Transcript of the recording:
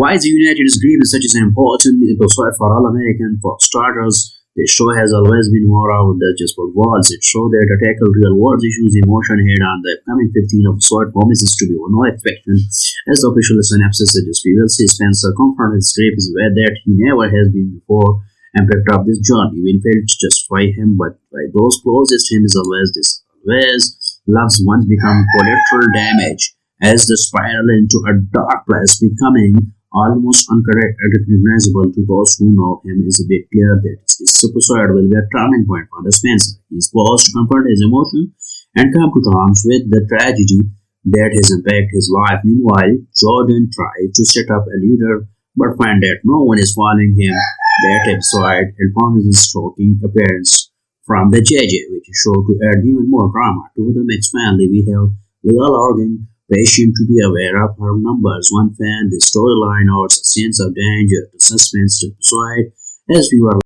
Why is the United is such an important episode for all Americans? For starters, the show has always been more out than just for words. It shows that to tackle real world issues emotion head on. The upcoming 15 episode promises to be no exception. As the official synopsis suggests, we will see Spencer confront his is where that he never has been before and picked up this journey. Winfield just by him, but by those closest to him is always this always loves once become collateral damage as the spiral into a dark place becoming almost unrecognizable to those who know him is a bit clear that this episode will be a turning point for the Spencer. He is forced to confront his emotion and come to terms with the tragedy that has impacted his life. Meanwhile, Jordan tries to set up a leader but find that no one is following him. That episode and promises shocking appearance from the JJ, which is sure to add even more drama to the mixed family. We have Leah Logan patient to be aware of her numbers. One fan, the storyline or sense of danger, the suspense to decide as we were